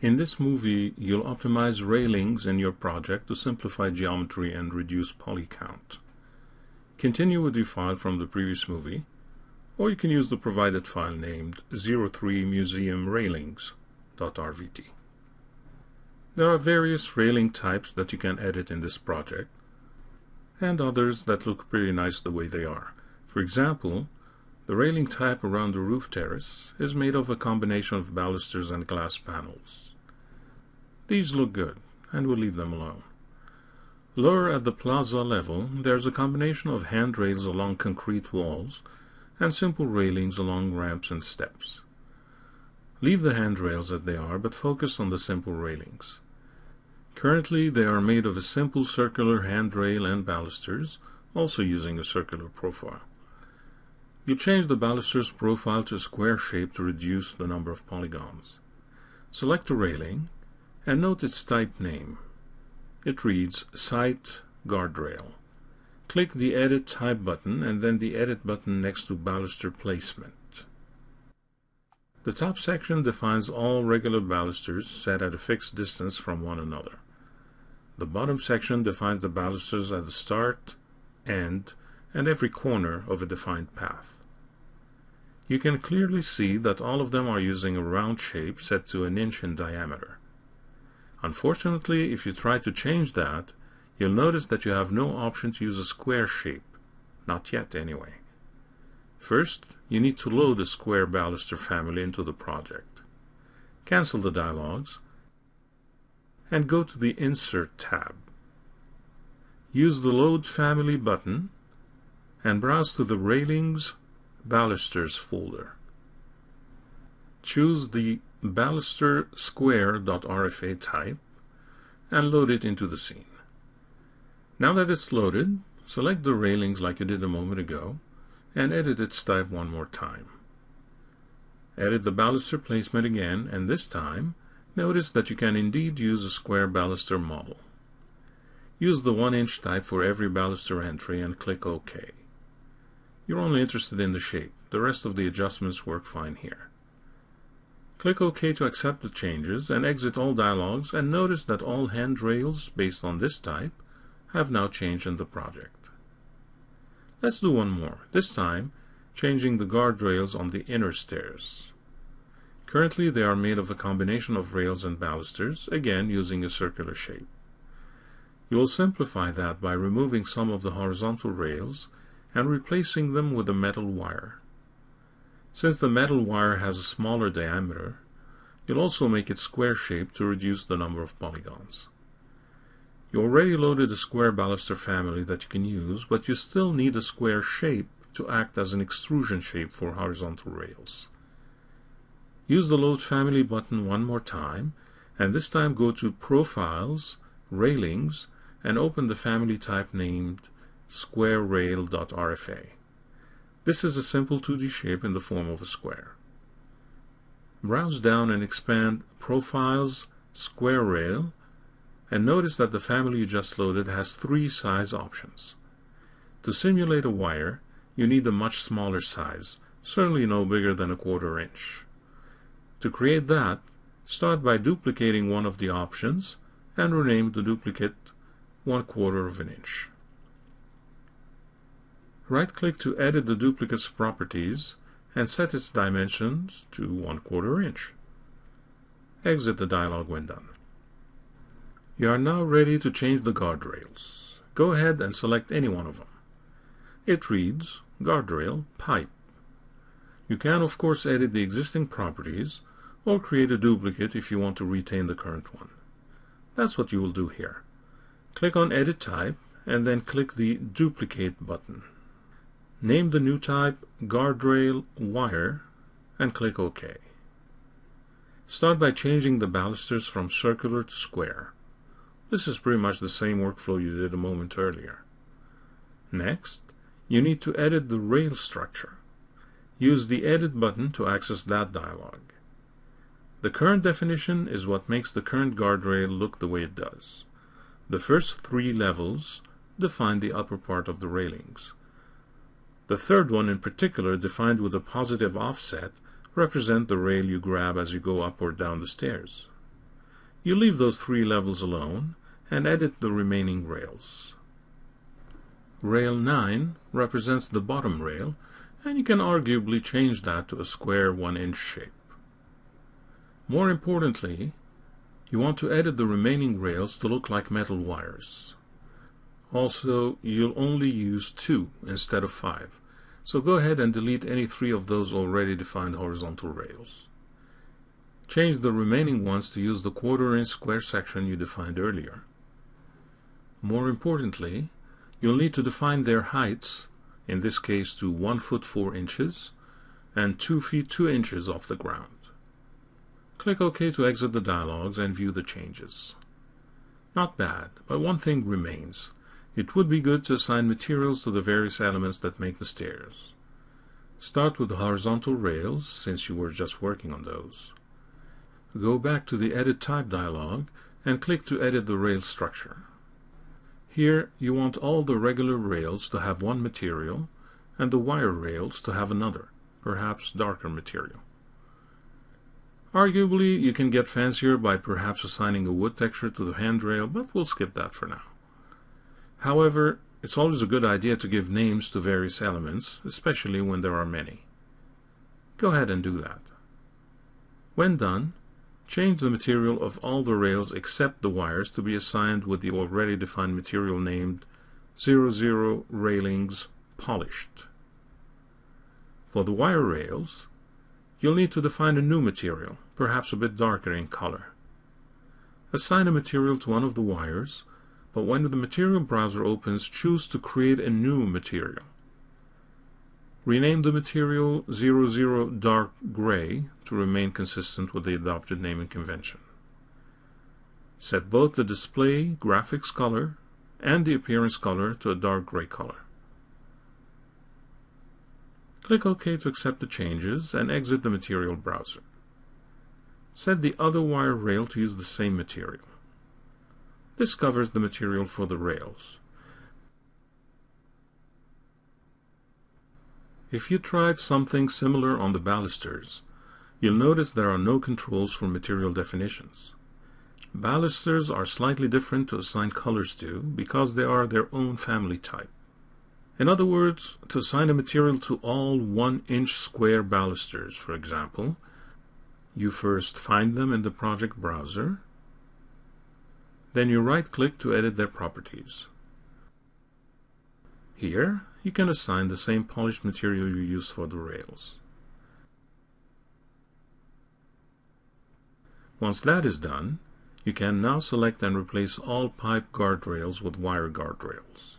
In this movie, you'll optimize railings in your project to simplify geometry and reduce poly count. Continue with the file from the previous movie, or you can use the provided file named 03museumrailings.rvt. There are various railing types that you can edit in this project, and others that look pretty nice the way they are. For example, the railing type around the roof terrace is made of a combination of balusters and glass panels. These look good, and we'll leave them alone. Lower at the plaza level, there's a combination of handrails along concrete walls and simple railings along ramps and steps. Leave the handrails as they are, but focus on the simple railings. Currently, they are made of a simple circular handrail and balusters, also using a circular profile. You change the baluster's profile to a square shape to reduce the number of polygons. Select a railing and note its type name. It reads Site Guardrail. Click the Edit Type button and then the Edit button next to Baluster Placement. The top section defines all regular balusters set at a fixed distance from one another. The bottom section defines the balusters at the start, end, and every corner of a defined path. You can clearly see that all of them are using a round shape set to an inch in diameter. Unfortunately, if you try to change that, you'll notice that you have no option to use a square shape. Not yet, anyway. First, you need to load the square baluster family into the project. Cancel the dialogues and go to the Insert tab. Use the Load Family button and browse to the Railings Balusters folder. Choose the baluster type and load it into the scene. Now that it's loaded, select the railings like you did a moment ago and edit its type one more time. Edit the baluster placement again and this time notice that you can indeed use a square baluster model. Use the 1 inch type for every baluster entry and click OK. You're only interested in the shape. The rest of the adjustments work fine here. Click OK to accept the changes and exit all dialogues and notice that all handrails based on this type have now changed in the project. Let's do one more, this time changing the guardrails on the inner stairs. Currently they are made of a combination of rails and balusters, again using a circular shape. You will simplify that by removing some of the horizontal rails and replacing them with a metal wire. Since the metal wire has a smaller diameter, you'll also make it square-shaped to reduce the number of polygons. You already loaded a square baluster family that you can use, but you still need a square shape to act as an extrusion shape for horizontal rails. Use the Load Family button one more time, and this time go to Profiles, Railings, and open the family type named squarerail.rfa. This is a simple 2D shape in the form of a square. Browse down and expand Profiles, Square Rail, and notice that the family you just loaded has three size options. To simulate a wire, you need a much smaller size, certainly no bigger than a quarter inch. To create that, start by duplicating one of the options and rename the duplicate one quarter of an inch. Right-click to edit the duplicate's properties and set its dimensions to 1 quarter inch. Exit the dialog when done. You are now ready to change the guardrails. Go ahead and select any one of them. It reads Guardrail Pipe. You can of course edit the existing properties or create a duplicate if you want to retain the current one. That's what you will do here. Click on Edit Type and then click the Duplicate button. Name the new type Guardrail Wire and click OK. Start by changing the balusters from circular to square. This is pretty much the same workflow you did a moment earlier. Next, you need to edit the rail structure. Use the Edit button to access that dialog. The current definition is what makes the current guardrail look the way it does. The first three levels define the upper part of the railings. The third one in particular, defined with a positive offset, represent the rail you grab as you go up or down the stairs. You leave those three levels alone and edit the remaining rails. Rail 9 represents the bottom rail, and you can arguably change that to a square 1-inch shape. More importantly, you want to edit the remaining rails to look like metal wires. Also, you'll only use two instead of five, so go ahead and delete any three of those already defined horizontal rails. Change the remaining ones to use the quarter inch square section you defined earlier. More importantly, you'll need to define their heights, in this case to 1 foot 4 inches, and 2 feet 2 inches off the ground. Click OK to exit the dialogues and view the changes. Not bad, but one thing remains. It would be good to assign materials to the various elements that make the stairs. Start with the horizontal rails, since you were just working on those. Go back to the Edit Type dialog and click to edit the rail structure. Here you want all the regular rails to have one material and the wire rails to have another, perhaps darker material. Arguably, you can get fancier by perhaps assigning a wood texture to the handrail, but we'll skip that for now. However, it's always a good idea to give names to various elements, especially when there are many. Go ahead and do that. When done, change the material of all the rails except the wires to be assigned with the already defined material named 00 railings polished. For the wire rails, you'll need to define a new material, perhaps a bit darker in color. Assign a material to one of the wires, but when the material browser opens, choose to create a new material. Rename the material 00 Dark Gray to remain consistent with the adopted naming convention. Set both the display graphics color and the appearance color to a dark gray color. Click OK to accept the changes and exit the material browser. Set the other wire rail to use the same material. This covers the material for the rails. If you tried something similar on the balusters, you'll notice there are no controls for material definitions. Balusters are slightly different to assign colors to because they are their own family type. In other words, to assign a material to all 1-inch square balusters, for example, you first find them in the project browser, then you right-click to edit their properties. Here, you can assign the same polished material you use for the rails. Once that is done, you can now select and replace all pipe guardrails with wire guardrails.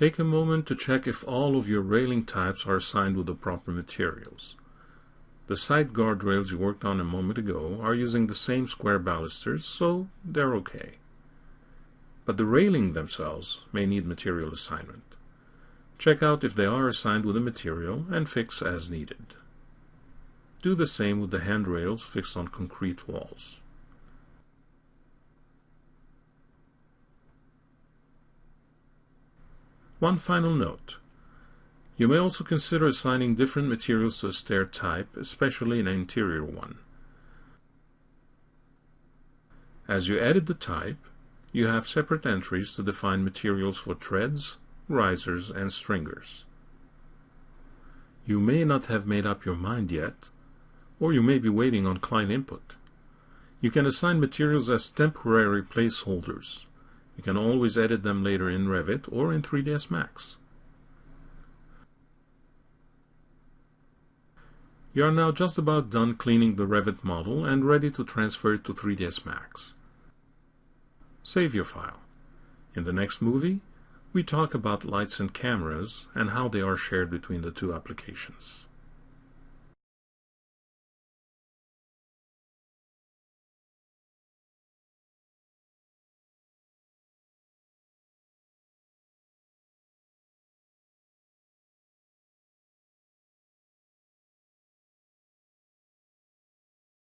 Take a moment to check if all of your railing types are assigned with the proper materials. The side guardrails you worked on a moment ago are using the same square balusters, so they're okay. But the railing themselves may need material assignment. Check out if they are assigned with a material and fix as needed. Do the same with the handrails fixed on concrete walls. One final note. You may also consider assigning different materials to a stair type, especially an interior one. As you edit the type, you have separate entries to define materials for treads, risers, and stringers. You may not have made up your mind yet, or you may be waiting on client input. You can assign materials as temporary placeholders. You can always edit them later in Revit or in 3ds Max. You are now just about done cleaning the Revit model and ready to transfer it to 3ds Max. Save your file. In the next movie, we talk about lights and cameras and how they are shared between the two applications.